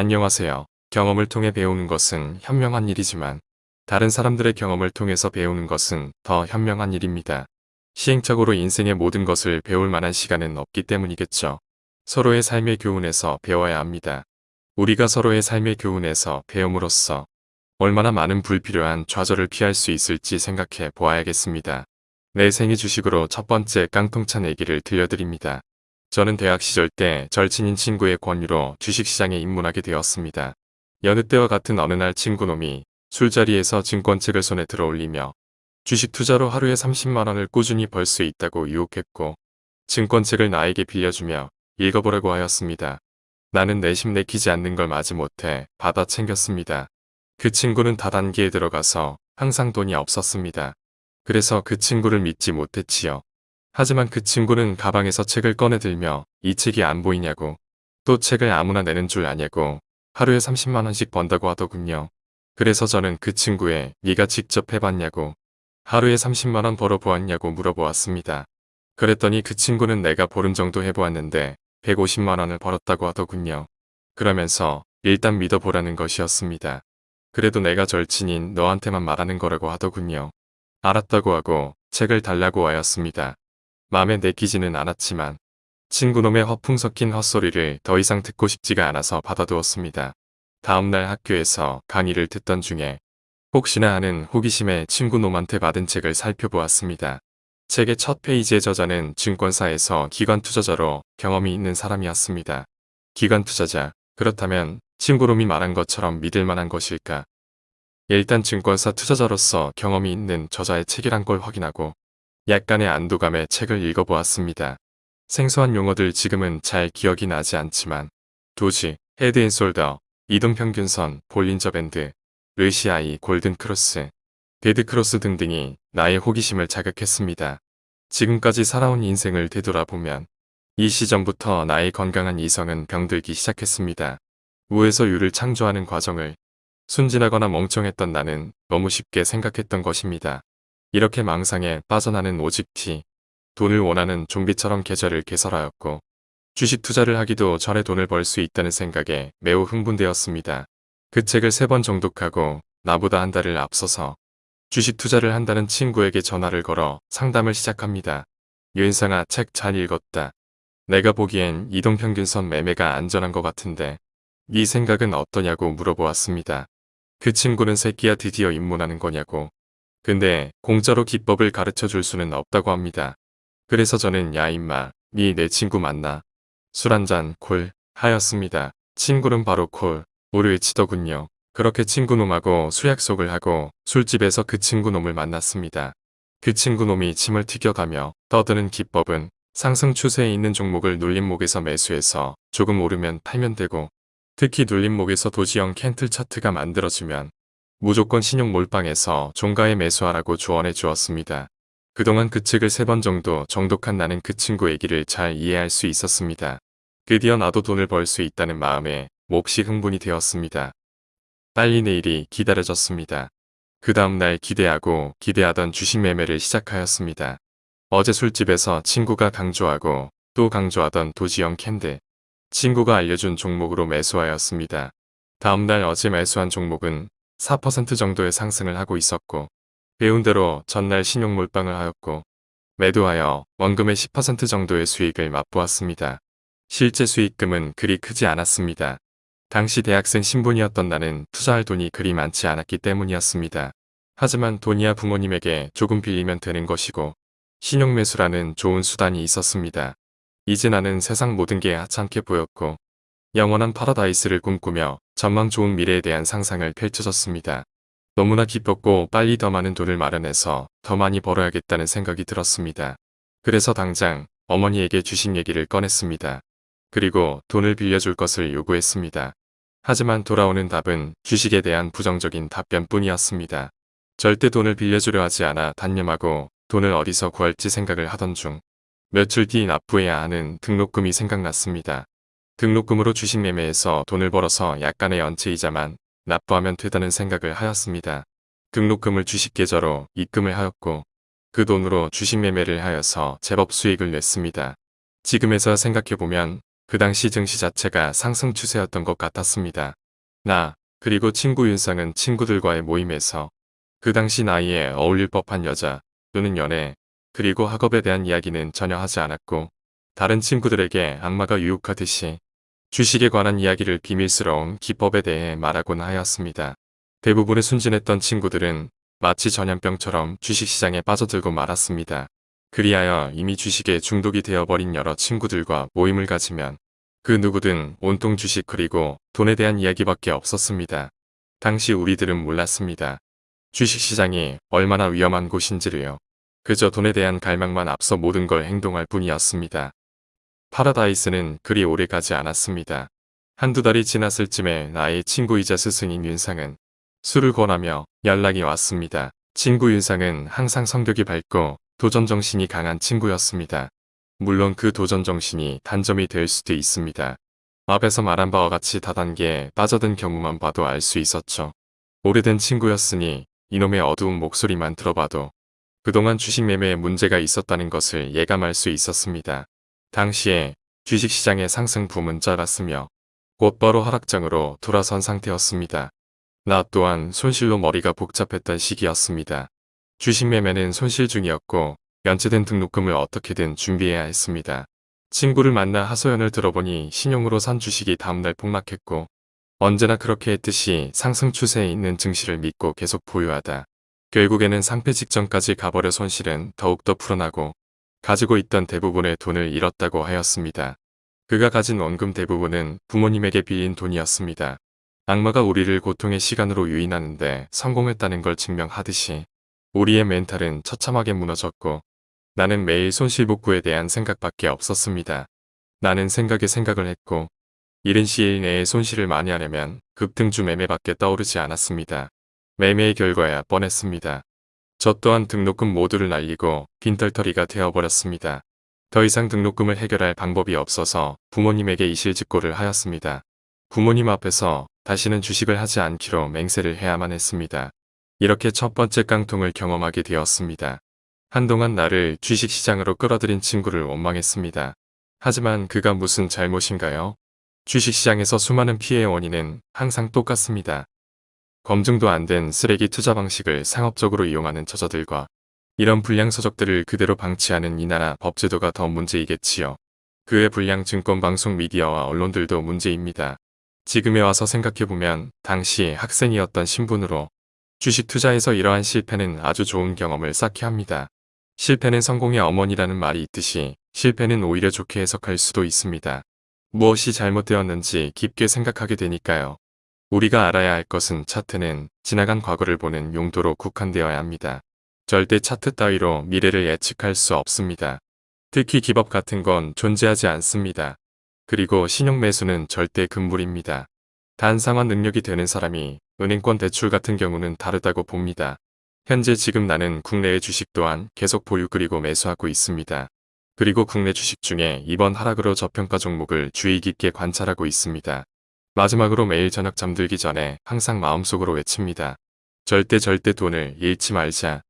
안녕하세요. 경험을 통해 배우는 것은 현명한 일이지만 다른 사람들의 경험을 통해서 배우는 것은 더 현명한 일입니다. 시행착오로 인생의 모든 것을 배울 만한 시간은 없기 때문이겠죠. 서로의 삶의 교훈에서 배워야 합니다. 우리가 서로의 삶의 교훈에서 배움으로써 얼마나 많은 불필요한 좌절을 피할 수 있을지 생각해 보아야겠습니다. 내 생애 주식으로 첫 번째 깡통찬 얘기를 들려드립니다. 저는 대학 시절 때 절친인 친구의 권유로 주식시장에 입문하게 되었습니다. 여느 때와 같은 어느 날 친구놈이 술자리에서 증권책을 손에 들어올리며 주식 투자로 하루에 30만원을 꾸준히 벌 수 있다고 유혹했고 증권책을 나에게 빌려주며 읽어보라고 하였습니다. 나는 내심 내키지 않는 걸 마지 못해 받아 챙겼습니다. 그 친구는 다단계에 들어가서 항상 돈이 없었습니다. 그래서 그 친구를 믿지 못했지요. 하지만 그 친구는 가방에서 책을 꺼내들며 이 책이 안 보이냐고 또 책을 아무나 내는 줄 아냐고 하루에 30만원씩 번다고 하더군요. 그래서 저는 그 친구의 네가 직접 해봤냐고 하루에 30만원 벌어보았냐고 물어보았습니다. 그랬더니 그 친구는 내가 보름 정도 해보았는데 150만원을 벌었다고 하더군요. 그러면서 일단 믿어보라는 것이었습니다. 그래도 내가 절친인 너한테만 말하는 거라고 하더군요. 알았다고 하고 책을 달라고 하였습니다. 마음에 내키지는 않았지만 친구놈의 허풍 섞인 헛소리를 더 이상 듣고 싶지가 않아서 받아두었습니다. 다음날 학교에서 강의를 듣던 중에 혹시나 하는 호기심에 친구놈한테 받은 책을 살펴보았습니다. 책의 첫 페이지의 저자는 증권사에서 기관 투자자로 경험이 있는 사람이었습니다. 기관 투자자, 그렇다면 친구놈이 말한 것처럼 믿을 만한 것일까? 일단 증권사 투자자로서 경험이 있는 저자의 책이란 걸 확인하고 약간의 안도감에 책을 읽어보았습니다. 생소한 용어들 지금은 잘 기억이 나지 않지만 도지, head and shoulder, 이동평균선, 볼린저 밴드, RSI, 골든크로스, 데드크로스 등등이 나의 호기심을 자극했습니다. 지금까지 살아온 인생을 되돌아보면 이 시점부터 나의 건강한 이성은 병들기 시작했습니다. 우에서 유를 창조하는 과정을 순진하거나 멍청했던 나는 너무 쉽게 생각했던 것입니다. 이렇게 망상에 빠져나는 오직 티, 돈을 원하는 좀비처럼 계절을 개설하였고 주식 투자를 하기도 전에 돈을 벌 수 있다는 생각에 매우 흥분되었습니다. 그 책을 세 번 정독하고 나보다 한 달을 앞서서 주식 투자를 한다는 친구에게 전화를 걸어 상담을 시작합니다. 유인상아 책 잘 읽었다. 내가 보기엔 이동평균선 매매가 안전한 것 같은데 네 생각은 어떠냐고 물어보았습니다. 그 친구는 새끼야 드디어 입문하는 거냐고. 근데 공짜로 기법을 가르쳐 줄 수는 없다고 합니다. 그래서 저는 야 임마 네내 친구 맞나? 술 한잔 콜 하였습니다. 친구는 바로 콜 우리 외치더군요. 그렇게 친구놈하고 술 약속을 하고 술집에서 그 친구놈을 만났습니다. 그 친구놈이 침을 튀겨가며 떠드는 기법은 상승 추세에 있는 종목을 눌림목에서 매수해서 조금 오르면 팔면 되고 특히 눌림목에서 도지형 캔틀 차트가 만들어지면 무조건 신용 몰빵해서 종가에 매수하라고 조언해 주었습니다. 그동안 그 책을 세 번 정도 정독한 나는 그 친구 얘기를 잘 이해할 수 있었습니다. 드디어 나도 돈을 벌 수 있다는 마음에 몹시 흥분이 되었습니다. 빨리 내일이 기다려졌습니다. 그 다음날 기대하고 기대하던 주식 매매를 시작하였습니다. 어제 술집에서 친구가 강조하고 또 강조하던 도지형 캔들. 친구가 알려준 종목으로 매수하였습니다. 다음날 어제 매수한 종목은 4% 정도의 상승을 하고 있었고 배운 대로 전날 신용 몰빵을 하였고 매도하여 원금의 10% 정도의 수익을 맛보았습니다. 실제 수익금은 그리 크지 않았습니다. 당시 대학생 신분이었던 나는 투자할 돈이 그리 많지 않았기 때문이었습니다. 하지만 돈이야 부모님에게 조금 빌리면 되는 것이고 신용매수라는 좋은 수단이 있었습니다. 이제 나는 세상 모든 게 하찮게 보였고 영원한 파라다이스를 꿈꾸며 전망 좋은 미래에 대한 상상을 펼쳐졌습니다. 너무나 기뻤고 빨리 더 많은 돈을 마련해서 더 많이 벌어야겠다는 생각이 들었습니다. 그래서 당장 어머니에게 주식 얘기를 꺼냈습니다. 그리고 돈을 빌려줄 것을 요구했습니다. 하지만 돌아오는 답은 주식에 대한 부정적인 답변뿐이었습니다. 절대 돈을 빌려주려 하지 않아 단념하고 돈을 어디서 구할지 생각을 하던 중 며칠 뒤 납부해야 하는 등록금이 생각났습니다. 등록금으로 주식 매매에서 돈을 벌어서 약간의 연체이자만 납부하면 되다는 생각을 하였습니다. 등록금을 주식 계좌로 입금을 하였고 그 돈으로 주식 매매를 하여서 제법 수익을 냈습니다. 지금에서 생각해보면 그 당시 증시 자체가 상승 추세였던 것 같았습니다. 나, 그리고 친구 윤상은 친구들과의 모임에서 그 당시 나이에 어울릴 법한 여자 또는 연애, 그리고 학업에 대한 이야기는 전혀 하지 않았고 다른 친구들에게 악마가 유혹하듯이 주식에 관한 이야기를 비밀스러운 기법에 대해 말하곤 하였습니다. 대부분의 순진했던 친구들은 마치 전염병처럼 주식시장에 빠져들고 말았습니다. 그리하여 이미 주식에 중독이 되어버린 여러 친구들과 모임을 가지면 그 누구든 온통 주식 그리고 돈에 대한 이야기밖에 없었습니다. 당시 우리들은 몰랐습니다. 주식시장이 얼마나 위험한 곳인지를요. 그저 돈에 대한 갈망만 앞서 모든 걸 행동할 뿐이었습니다. 파라다이스는 그리 오래 가지 않았습니다. 한두 달이 지났을 쯤에 나의 친구이자 스승인 윤상은 술을 권하며 연락이 왔습니다. 친구 윤상은 항상 성격이 밝고 도전정신이 강한 친구였습니다. 물론 그 도전정신이 단점이 될 수도 있습니다. 앞에서 말한 바와 같이 다단계에 빠져든 경우만 봐도 알 수 있었죠. 오래된 친구였으니 이놈의 어두운 목소리만 들어봐도 그동안 주식 매매에 문제가 있었다는 것을 예감할 수 있었습니다. 당시에 주식시장의 상승 붐은 짧았으며 곧바로 하락장으로 돌아선 상태였습니다. 나 또한 손실로 머리가 복잡했던 시기였습니다. 주식 매매는 손실 중이었고 연체된 등록금을 어떻게든 준비해야 했습니다. 친구를 만나 하소연을 들어보니 신용으로 산 주식이 다음날 폭락했고 언제나 그렇게 했듯이 상승 추세에 있는 증시를 믿고 계속 보유하다. 결국에는 상패 직전까지 가버려 손실은 더욱더 풀어나고 가지고 있던 대부분의 돈을 잃었다고 하였습니다. 그가 가진 원금 대부분은 부모님에게 빌린 돈이었습니다. 악마가 우리를 고통의 시간으로 유인하는데 성공했다는 걸 증명하듯이 우리의 멘탈은 처참하게 무너졌고 나는 매일 손실복구에 대한 생각밖에 없었습니다. 나는 생각에 생각을 했고 이른 시일 내에 손실을 많이 하려면 급등주 매매밖에 떠오르지 않았습니다. 매매의 결과야 뻔했습니다. 저 또한 등록금 모두를 날리고 빈털터리가 되어버렸습니다. 더 이상 등록금을 해결할 방법이 없어서 부모님에게 이실직고를 하였습니다. 부모님 앞에서 다시는 주식을 하지 않기로 맹세를 해야만 했습니다. 이렇게 첫 번째 깡통을 경험하게 되었습니다. 한동안 나를 주식시장으로 끌어들인 친구를 원망했습니다. 하지만 그가 무슨 잘못인가요? 주식시장에서 수많은 피해의 원인은 항상 똑같습니다. 검증도 안 된 쓰레기 투자 방식을 상업적으로 이용하는 저자들과 이런 불량 서적들을 그대로 방치하는 이 나라 법제도가 더 문제이겠지요. 그의 불량 증권 방송 미디어와 언론들도 문제입니다. 지금에 와서 생각해보면 당시 학생이었던 신분으로 주식 투자에서 이러한 실패는 아주 좋은 경험을 쌓게 합니다. 실패는 성공의 어머니라는 말이 있듯이 실패는 오히려 좋게 해석할 수도 있습니다. 무엇이 잘못되었는지 깊게 생각하게 되니까요. 우리가 알아야 할 것은 차트는 지나간 과거를 보는 용도로 국한되어야 합니다. 절대 차트 따위로 미래를 예측할 수 없습니다. 특히 기법 같은 건 존재하지 않습니다. 그리고 신용 매수는 절대 금물입니다. 단 상환 능력이 되는 사람이 은행권 대출 같은 경우는 다르다고 봅니다. 현재 지금 나는 국내의 주식 또한 계속 보유 그리고 매수하고 있습니다. 그리고 국내 주식 중에 이번 하락으로 저평가 종목을 주의 깊게 관찰하고 있습니다. 마지막으로 매일 저녁 잠들기 전에 항상 마음속으로 외칩니다. 절대 절대 돈을 잃지 말자.